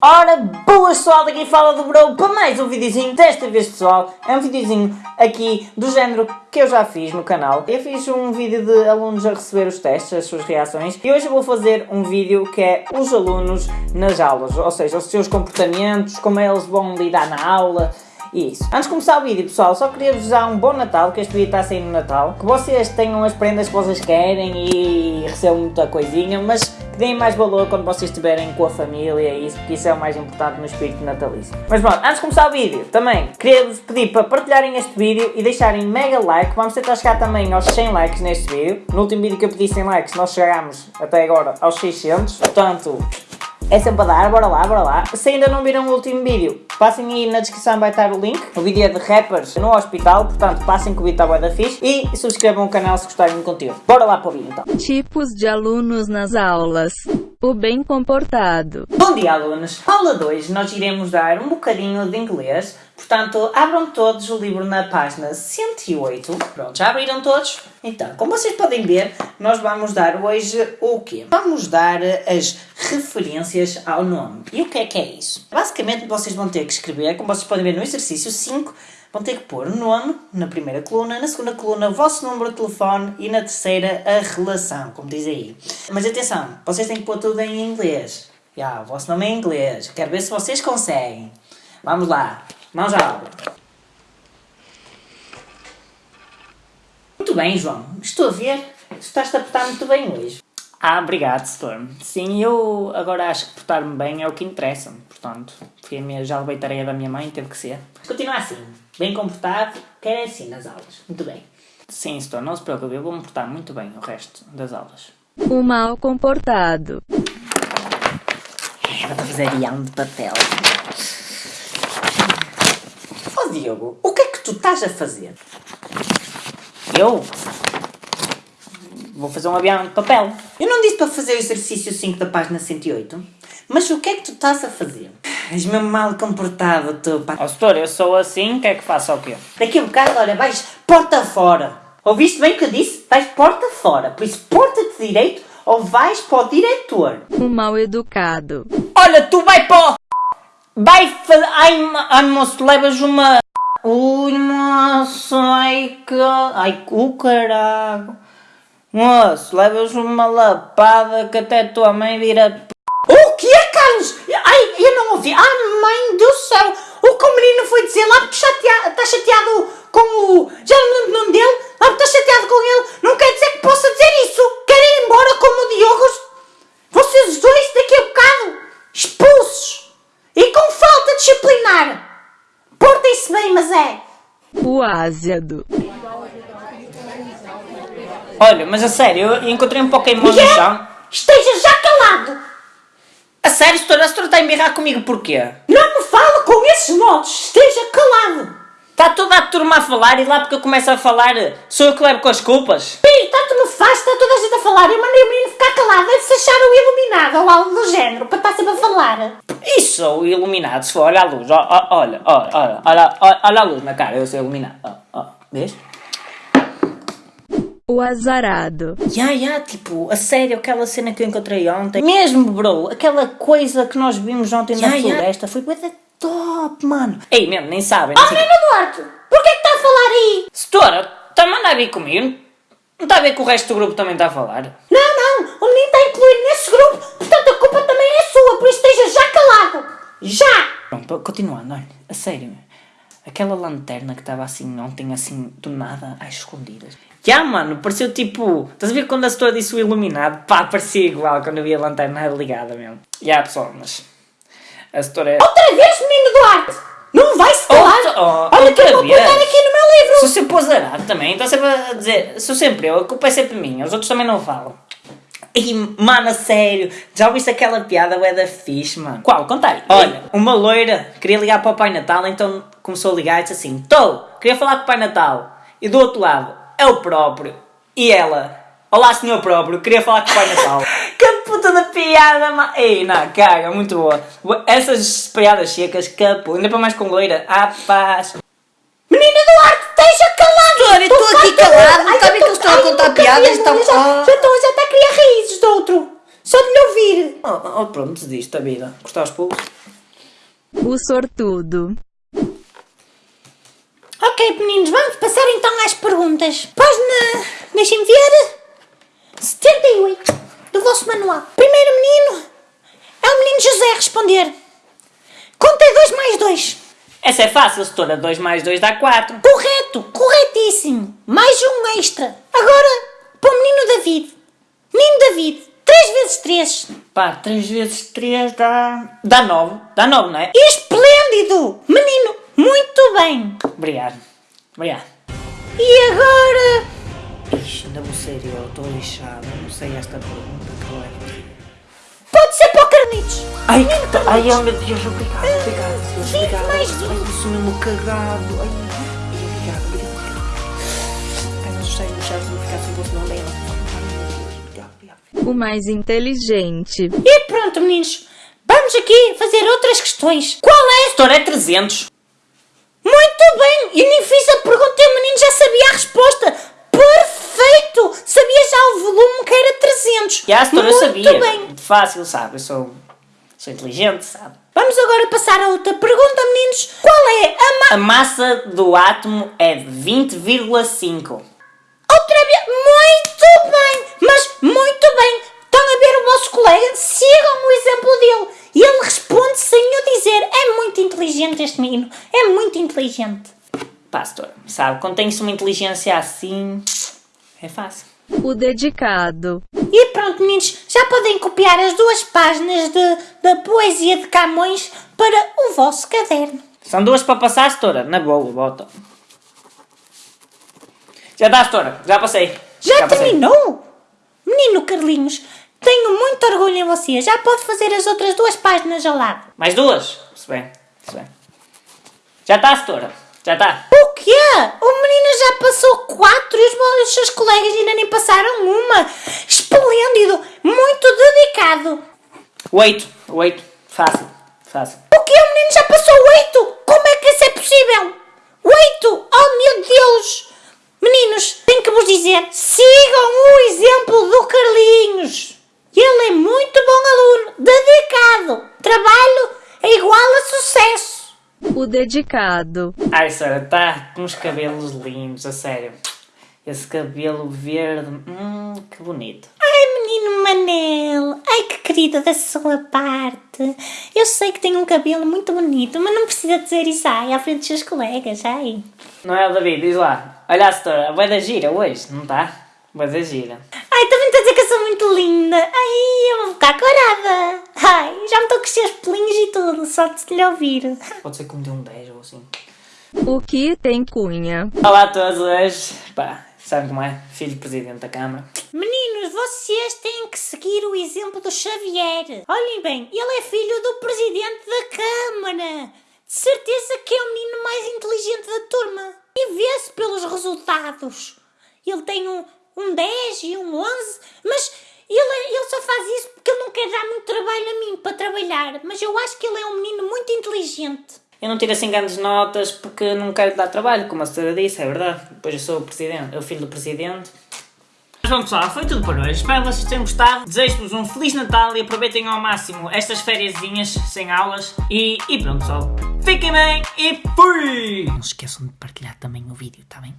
Ora, boas pessoal, daqui fala do Bro para mais um videozinho, desta vez pessoal, é um videozinho aqui do género que eu já fiz no canal. Eu fiz um vídeo de alunos a receber os testes, as suas reações, e hoje vou fazer um vídeo que é os alunos nas aulas, ou seja, os seus comportamentos, como eles vão lidar na aula, isso. Antes de começar o vídeo, pessoal, só queria vos dar um bom Natal, que este vídeo está sair no Natal. Que vocês tenham as prendas que vocês querem e recebam muita coisinha, mas que deem mais valor quando vocês estiverem com a família e isso, porque isso é o mais importante no espírito natalício. Mas pronto, antes de começar o vídeo, também queria vos pedir para partilharem este vídeo e deixarem mega like. Vamos tentar chegar também aos 100 likes neste vídeo. No último vídeo que eu pedi 100 likes, nós chegámos até agora aos 600. Portanto, é sempre a dar, bora lá, bora lá. Se ainda não viram o último vídeo, passem aí na descrição vai estar o link. O vídeo é de rappers no hospital, portanto passem que o vídeo está da fixe. E subscrevam o canal se gostarem do conteúdo. Bora lá para o vídeo então. Tipos de alunos nas aulas. O bem comportado. Bom dia alunos! Aula 2 nós iremos dar um bocadinho de inglês, portanto abram todos o livro na página 108. Pronto, já abriram todos? Então, como vocês podem ver, nós vamos dar hoje o quê? Vamos dar as referências ao nome. E o que é que é isso? Basicamente vocês vão ter que escrever, como vocês podem ver no exercício 5, vão ter que pôr o nome na primeira coluna, na segunda coluna o vosso número de telefone e na terceira a relação, como diz aí. Mas atenção, vocês têm que pôr tudo em inglês. Já, o vosso nome é em inglês. Quero ver se vocês conseguem. Vamos lá. Mãos à obra. Muito bem, João. Estou a ver. Estás-te a portar muito bem hoje. Ah, obrigado, Storm. Sim, eu agora acho que portar-me bem é o que interessa. Portanto, fui a minha, já levei tarefa da minha mãe, teve que ser. Continua assim. Bem comportado, quer é assim nas aulas. Muito bem. Sim, Storm, não se preocupe. Eu vou me portar muito bem o resto das aulas. O mal comportado. É, vou fazer guião de papel. Ó Diogo, o que é que tu estás a fazer? Eu? Vou fazer um avião de papel. Eu não disse para fazer o exercício 5 da página 108? Mas o que é que tu estás a fazer? És mesmo mal comportado, tu, pá. Ó, oh, setor, eu sou assim, quer que faça o quê? Daqui a um bocado, olha, vais porta fora. Ouviste bem o que eu disse? Vais porta fora. Por isso, porta-te direito ou vais para o diretor. O mal educado. Olha, tu vai para o... Vai fazer... Ai, ai, moço, levas uma... Ui, moço, ai, que... Ai, o caralho. Moço, levas uma lapada que até tua mãe vira... O que é, Carlos? Ai, eu não ouvi. Ai, mãe do céu. O que o menino foi dizer lá porque está chateado com o... Já não lembro o nome dele. Lá porque está chateado com ele. Não quer dizer que possa dizer isso. Quer ir embora como o Diogo. Vocês dois daqui a bocado expulsos. E com falta disciplinar. Portem-se bem, mas é... O ásiado. Olha, mas a sério, eu encontrei um Pokémon no chão. Esteja já calado! A sério, senhora, a senhora está a embirrar comigo porquê? Não me fala com esses modos! Esteja calado! Está toda a turma a falar e lá porque eu começo a falar, sou eu que levo com as culpas? Pi, tanto me faz, está toda a gente a falar. Eu mandei o menino ficar calado, deve-se achar o iluminado ou algo do género, para estar sempre a falar. Isso sou iluminado, se for, olha a luz, olha, olha, olha, olha, olha, olha a luz na cara, eu sou iluminado, ó, ó, vês? O azarado. Ya, ya, tipo, a sério, aquela cena que eu encontrei ontem. Mesmo, bro, aquela coisa que nós vimos ontem na Ya, ya. floresta foi coisa top, mano. Ei, mesmo, nem sabem. Oh, não sei- menino Duarte, porquê que está a falar aí? Setora, está a mandar vir comigo? Não está a ver que o resto do grupo também está a falar? Não, não, o menino está incluído nesse grupo, portanto a culpa também é sua, por isso esteja já calado. Já! Pronto, continuando, olha, a sério, aquela lanterna que estava assim ontem, assim, do nada, às escondidas. Já, mano, pareceu tipo. Estás a ver quando a setora disse o iluminado? Pá, parecia igual quando eu vi a lanterna ligada mesmo. Já, pessoal, mas. A setora é. Outra vez, menino Duarte! Não vai se calar! Outra- oh, Olha que eu vou vez. apontar aqui no meu livro! Sou sempre azarado também, está sempre a dizer. Sou sempre eu, a culpa é sempre minha, os outros também não falam. E, mano, a sério, já ouviste aquela piada ué da fixe, mano? Qual? Conta aí. Olha, uma loira queria ligar para o Pai Natal, então começou a ligar e disse assim: Tô, queria falar com o Pai Natal. E do outro lado, é o próprio. E ela, olá senhor próprio, queria falar com o Pai Natal. que puta da piada, mano. Ei, não, caga, muito boa. Essas piadas secas, que puta, ainda para mais com loira. Ah, paz. Menino Duarte, esteja calado! Eu estou aqui calado, não eu que eu estou a contar piadas, Ah. já estou já está a criar raízes de outro! Só de lhe ouvir. Oh, oh, pronto, desiste da vida. Os pulos. O sortudo. Ok, meninos, vamos passar então às perguntas. Página, deixem-me ver. 78 do vosso manual. Primeiro menino é o menino José a responder. Contei 2 mais 2. Essa é fácil, setora. 2 mais 2 dá 4. Correto, corretíssimo. Mais um extra. Agora, para o menino David. Menino David, 3 vezes 3. Pá, 3 vezes 3 dá... Dá 9. Dá 9, não é? Esplêndido! Menino, muito bem. Obrigado. Obrigado. E agora... Ixi, ainda vou ser eu. Estou lixado. Não sei esta pergunta. Qual é? Pode ser para o Carlitos. Ai, que. Ai, oh, meu Deus. Obrigado, obrigado. Deus, Vinte obrigado. mais Ai, eu sou mesmo cagado. Ai, O mais inteligente. E pronto, meninos. Vamos aqui fazer outras questões. Qual é? Setora, é 300. Muito bem! E nem fiz a pergunta e o menino já sabia a resposta. Perfeito! Sabia já o volume que era 300. Já, eu Muito sabia. bem. Fácil, sabe? Eu sou... Sou inteligente, sabe? Vamos agora passar a outra pergunta, meninos. Qual é a ma... A massa do átomo é de 20,5. Outra vez. Muito bem! Mas muito bem. Estão a ver o vosso colega? Sigam o exemplo dele. E ele responde sem eu dizer. É muito inteligente este menino. É muito inteligente. Pá, setora, sabe? Quando tem-se uma inteligência assim... É fácil. O dedicado. E pronto, meninos, já podem copiar as duas páginas de, da poesia de Camões para o vosso caderno. São duas para passar, setora. Na boa, bota. Já está, setora. Já passei. Já, passei. terminou? Menino Carlinhos, tenho muito orgulho em você. Já pode fazer as outras duas páginas ao lado. Mais duas? Se bem, se bem. Já está, setora. Já está. O quê? O menino já passou quatro e os, os seus colegas ainda nem passaram uma. Esplêndido, muito dedicado. Oito. Oito. Fácil. Fácil. O quê? O menino já passou oito? Como é que isso é possível? Oito? Oh meu Deus! Meninos, tenho que vos dizer, sigam o exemplo do Carlinhos. Ele é muito bom aluno, dedicado. Trabalho é igual a sucesso. O dedicado. Ai, senhora, está com uns cabelos lindos, a sério. Esse cabelo verde. Hum, que bonito. Menino Manel, ai que querido da sua parte. Eu sei que tem um cabelo muito bonito, mas não precisa dizer isso ai, à frente dos seus colegas, ai. Não é o David? Diz lá. Olha a setora. Vai da gira hoje, não está? Vai da gira. Ai, também está a dizer que eu sou muito linda. Ai, eu vou ficar corada. Ai, já me estou a crescer os pelinhos e tudo, só de lhe ouvir. Pode ser que me dê um 10 ou assim. O que tem cunha. Olá a todos hoje. Pá, sabem como é? Filho do Presidente da Câmara. Vocês têm que seguir o exemplo do Xavier. Olhem bem, ele é filho do presidente da Câmara. De certeza que é o menino mais inteligente da turma. E vê-se pelos resultados. Ele tem um, um 10 e um 11, mas ele, ele só faz isso porque ele não quer dar muito trabalho a mim para trabalhar. Mas eu acho que ele é um menino muito inteligente. Eu não tiro assim grandes notas porque não quero dar trabalho, como a senhora disse, é verdade. Depois eu sou o presidente, eu filho do presidente. Bom pessoal, foi tudo por hoje. Espero que vocês tenham gostado. Desejo-vos um Feliz Natal e aproveitem ao máximo estas fériasinhas sem aulas. E, e pronto pessoal, fiquem bem e fui! Não se esqueçam de partilhar também o vídeo, tá bem?